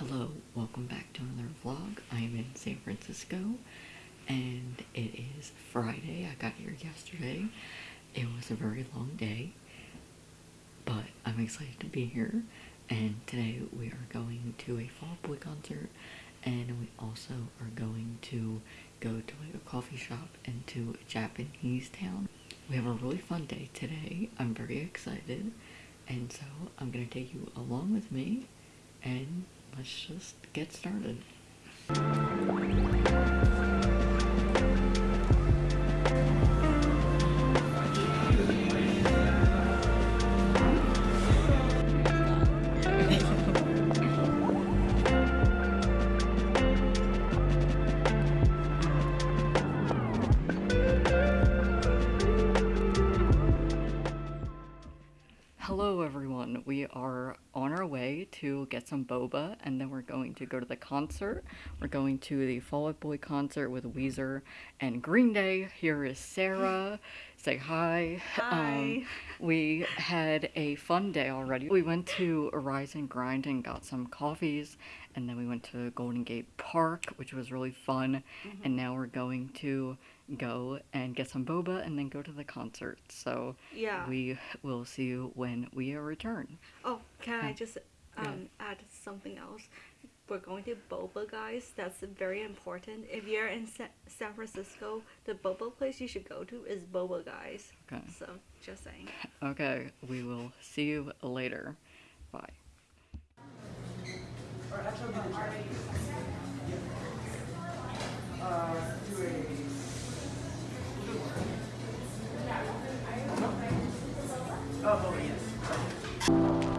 Hello, welcome back to another vlog. I am in San Francisco and it is Friday. I got here yesterday. It was a very long day, but I'm excited to be here. And today we are going to a Fall Boy concert and we also are going to go to like a coffee shop and to a Japanese town. We have a really fun day today. I'm very excited. And so I'm going to take you along with me and let's just get started. Hello everyone, we are on to get some boba and then we're going to go to the concert. We're going to the Fall Out Boy concert with Weezer and Green Day. Here is Sarah. Say hi. Um, Hi. we had a fun day already. We went to Rise and Grind and got some coffees and then we went to Golden Gate Park, which was really fun. And now we're going to go and get some boba and then go to the concert. So Yeah. we will see you when we return. oh, can I Yeah um, yeah. add something else. We're going to boba, guys. That's very important. If you're in Sa San Francisco, the boba place you should go to is Boba Guys. Okay. So, just saying. Okay, we will see you later. Bye. Uh, oh, yes.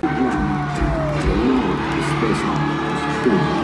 Ground, the Lord is based on us.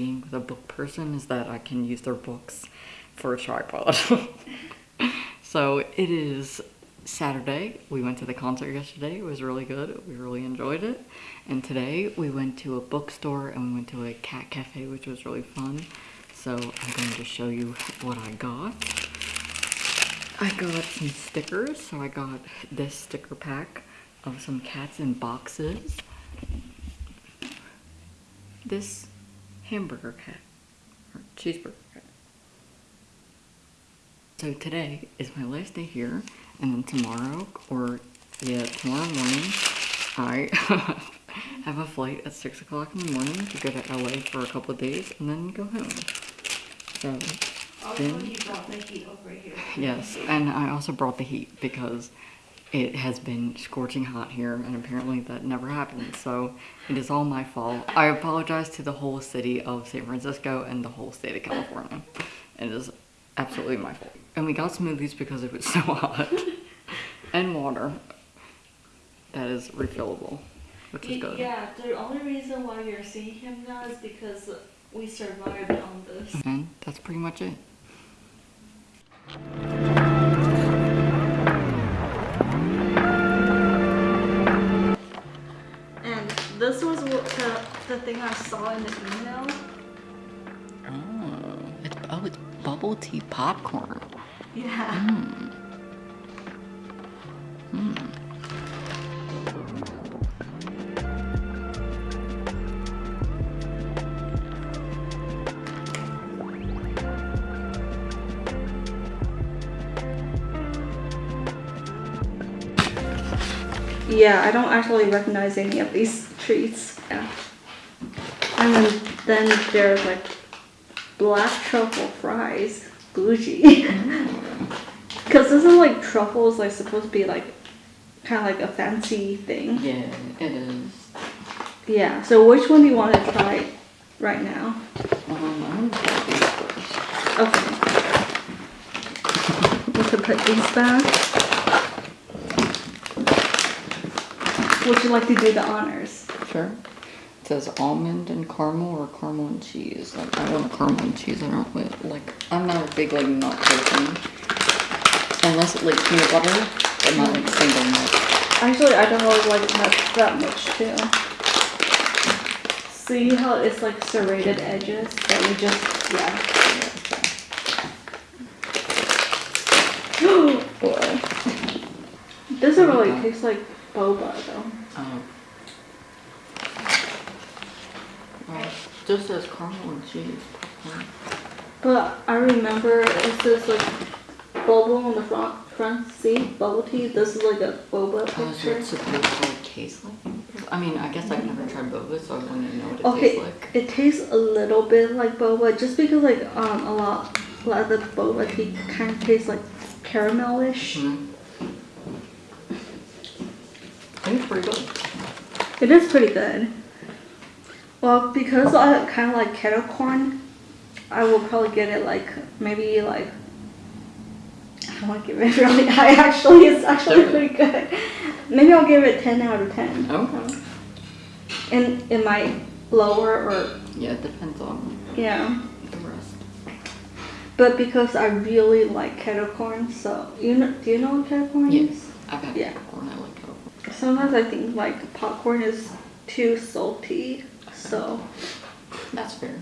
being with a book person is that I can use their books for a tripod. so it is Saturday. We went to the concert yesterday. It was really good. We really enjoyed it. And today we went to a bookstore and we went to a cat cafe, which was really fun. So I'm going to show you what I got. I got some stickers. So I got this sticker pack of some cats in boxes this hamburger cat or cheeseburger cat. So today is my last day here, and then tomorrow, or yeah, tomorrow morning, I have a flight at six o'clock in the morning to go to LA for a couple of days, and then go home. So then, you brought the heat over here. yes, and I also brought the heat because it has been scorching hot here, and apparently that never happens. So it is all my fault. I apologize to the whole city of San Francisco and the whole state of California. It is absolutely my fault. And we got smoothies because it was so hot, and water that is refillable, which is good. Yeah, the only reason why you're seeing him now is because we survived on this. And that's pretty much it. Thing I saw in the email. Oh, it's oh, it's bubble tea popcorn. Yeah. Hmm. Yeah, I don't actually recognize any of these treats. Yeah. And then, then there's like black truffle fries, bougie. Because this isn't like truffles like supposed to be like kind of like a fancy thing? Yeah, it is. Yeah. So which one do you want to try right now? Um, I'm gonna these first. Okay. We can put these back. Would you like to do the honors? Sure. It says almond and caramel or caramel and cheese. Like, I want a caramel and cheese. I don't really, like, I'm not a big, like, nut person. Unless, it, like, peanut butter, but not, like, single nut. Actually, I don't really like nuts that much too. See how it's like serrated edges that we just yeah. Boy. Doesn't really taste like boba though. Oh. Well, just says caramel and cheese. popcorn. But I remember it says like bubble on the front front seat, bubble tea. This is like a boba Oh, is picture. it supposed to like, taste like? I mean, I guess I've never tried boba, so I wouldn't know what it Okay, tastes like. it tastes a little bit like boba, just because like um a lot, a lot of the boba tea kind of tastes like caramelish. Mm. I think it's pretty good. It is pretty good. Well, because I kind of like kettle corn, I will probably get it like maybe like I want to give it really high. Actually, it's actually pretty good. Maybe I'll give it ten out of ten. Okay. And it might lower or Yeah, it depends on yeah. the rest. But because I really like kettle corn, so you know, do you know what kettle corn Yes. is? I've had Yeah. corn. I like popcorn. Sometimes I think like popcorn is too salty, so That's fair.